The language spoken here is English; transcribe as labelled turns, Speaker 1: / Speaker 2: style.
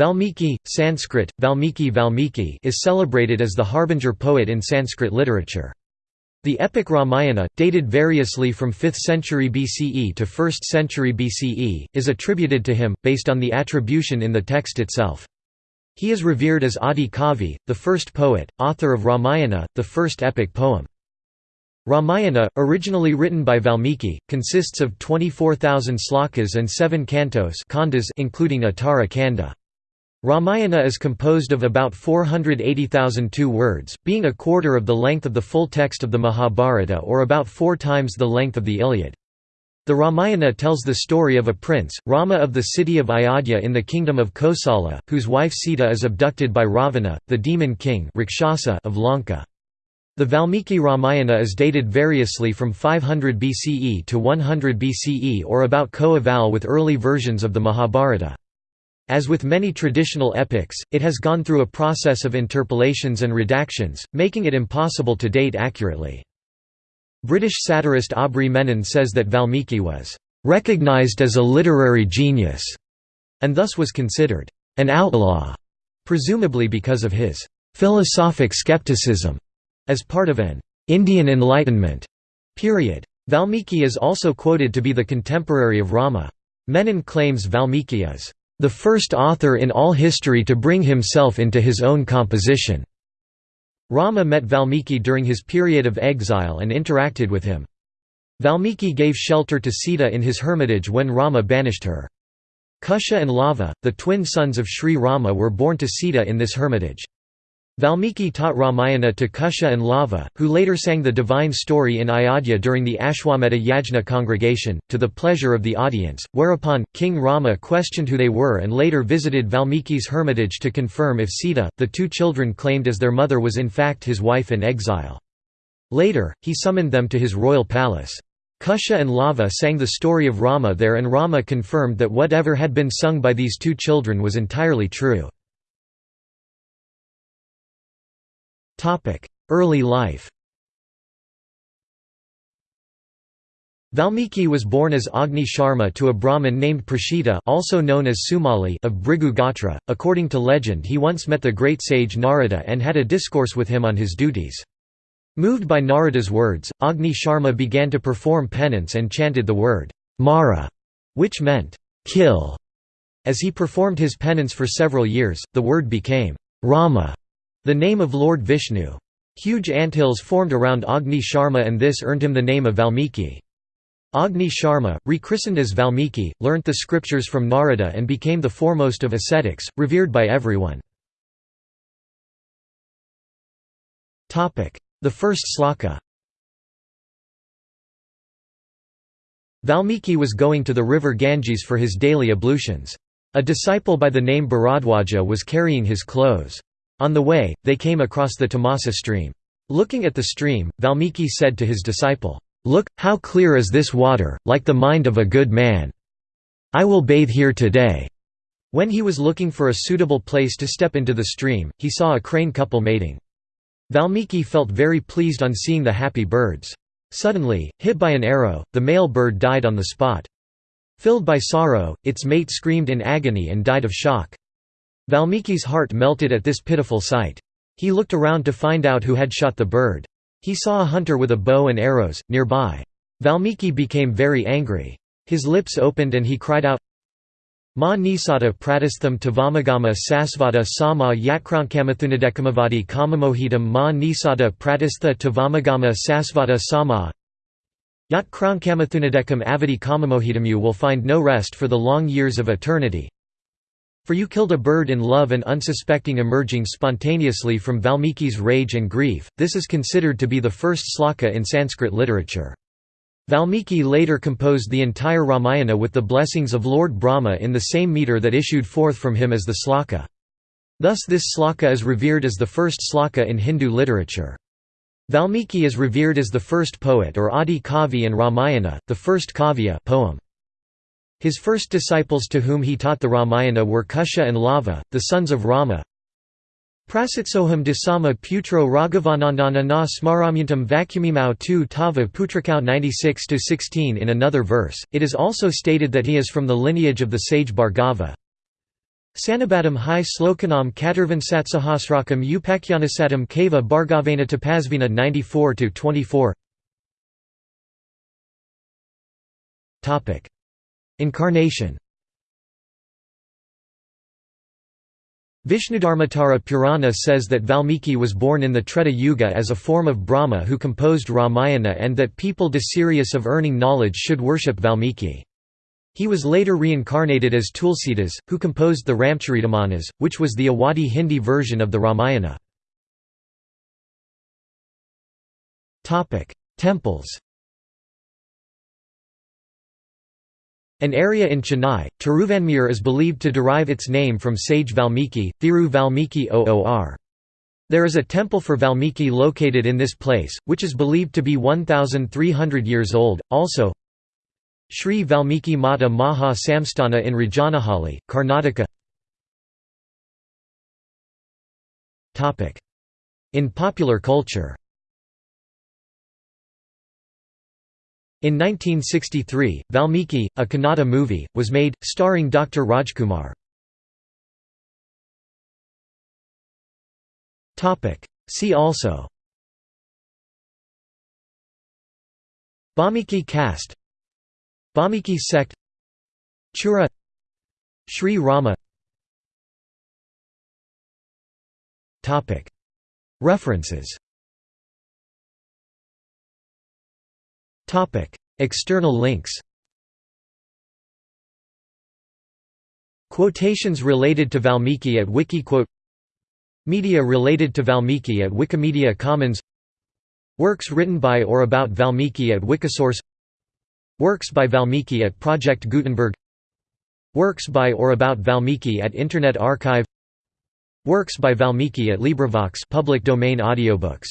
Speaker 1: Valmiki, Sanskrit, Valmiki Valmiki is celebrated as the harbinger poet in Sanskrit literature. The epic Ramayana, dated variously from 5th century BCE to 1st century BCE, is attributed to him, based on the attribution in the text itself. He is revered as Adi Kavi, the first poet, author of Ramayana, the first epic poem. Ramayana, originally written by Valmiki, consists of 24,000 slokas and seven cantos including Uttara Kanda. Ramayana is composed of about 480,002 words, being a quarter of the length of the full text of the Mahabharata or about four times the length of the Iliad. The Ramayana tells the story of a prince, Rama of the city of Ayodhya in the kingdom of Kosala, whose wife Sita is abducted by Ravana, the demon king of Lanka. The Valmiki Ramayana is dated variously from 500 BCE to 100 BCE or about co-eval with early versions of the Mahabharata. As with many traditional epics, it has gone through a process of interpolations and redactions, making it impossible to date accurately. British satirist Aubrey Menon says that Valmiki was "...recognized as a literary genius", and thus was considered an outlaw, presumably because of his philosophic skepticism, as part of an Indian Enlightenment period. Valmiki is also quoted to be the contemporary of Rama. Menon claims Valmiki is the first author in all history to bring himself into his own composition. Rama met Valmiki during his period of exile and interacted with him. Valmiki gave shelter to Sita in his hermitage when Rama banished her. Kusha and Lava, the twin sons of Sri Rama were born to Sita in this hermitage. Valmiki taught Ramayana to Kusha and Lava, who later sang the divine story in Ayodhya during the Ashwamedha Yajna congregation, to the pleasure of the audience, whereupon, King Rama questioned who they were and later visited Valmiki's hermitage to confirm if Sita, the two children claimed as their mother was in fact his wife in exile. Later, he summoned them to his royal palace. Kusha and Lava sang the story of Rama there and Rama confirmed that whatever had been sung by these two children was entirely true. Early life Valmiki was born as Agni Sharma to a Brahmin named Prashita also known as Sumali of Bhrigu Gotra. According to legend he once met the great sage Narada and had a discourse with him on his duties. Moved by Narada's words, Agni Sharma began to perform penance and chanted the word, Mara, which meant, kill. As he performed his penance for several years, the word became, Rama, the name of Lord Vishnu. Huge anthills formed around Agni Sharma and this earned him the name of Valmiki. Agni Sharma, rechristened as Valmiki, learnt the scriptures from Narada and became the foremost of ascetics, revered by everyone. The first sloka Valmiki was going to the river Ganges for his daily ablutions. A disciple by the name Bharadwaja was carrying his clothes. On the way, they came across the Tamasa stream. Looking at the stream, Valmiki said to his disciple, "'Look, how clear is this water, like the mind of a good man. I will bathe here today.' When he was looking for a suitable place to step into the stream, he saw a crane couple mating. Valmiki felt very pleased on seeing the happy birds. Suddenly, hit by an arrow, the male bird died on the spot. Filled by sorrow, its mate screamed in agony and died of shock. Valmiki's heart melted at this pitiful sight. He looked around to find out who had shot the bird. He saw a hunter with a bow and arrows, nearby. Valmiki became very angry. His lips opened and he cried out, Ma nisata pratistham tavamagama sasvata sama yatkrankamathunadekkamavadi kamamohitam ma nisata pratistha tavamagama sasvata sama Yatkrankamathunadekam avadi kamamohitam You will find no rest for the long years of eternity. For you killed a bird in love and unsuspecting emerging spontaneously from Valmiki's rage and grief, this is considered to be the first sloka in Sanskrit literature. Valmiki later composed the entire Ramayana with the blessings of Lord Brahma in the same meter that issued forth from him as the sloka. Thus this sloka is revered as the first sloka in Hindu literature. Valmiki is revered as the first poet or Adi Kavi and Ramayana, the first kavya poem. His first disciples to whom he taught the Ramayana were Kusha and Lava, the sons of Rama. Prasitsoham dasama putro Raghavanandana na smaramyantam vacuumimau tu tava putrakau 96–16 In another verse, it is also stated that he is from the lineage of the sage Bhargava. Sanabadam hi slokanam katarvansatsahasrakam upakyanasatam kava bhargavena tapasvina 94–24 Incarnation Vishnudharmottara Purana says that Valmiki was born in the Treta Yuga as a form of Brahma who composed Ramayana and that people desirous of earning knowledge should worship Valmiki. He was later reincarnated as Tulsidas, who composed the Ramcharitamanas, which was the Awadhi Hindi version of the Ramayana. Temples An area in Chennai, Tiruvanmiyur is believed to derive its name from sage Valmiki, Thiru Valmiki Oor. There is a temple for Valmiki located in this place, which is believed to be 1,300 years old. Also, Sri Valmiki Mata Maha Samsthana in Rajanahalli, Karnataka. In popular culture In 1963, Valmiki, a Kannada movie, was made, starring Dr. Rajkumar. See also Balmiki caste Balmiki sect Chura Sri Rama References External links Quotations related to Valmiki at Wikiquote Media related to Valmiki at Wikimedia Commons Works written by or about Valmiki at Wikisource Works by Valmiki at Project Gutenberg Works by or about Valmiki at Internet Archive Works by Valmiki at LibriVox public domain audiobooks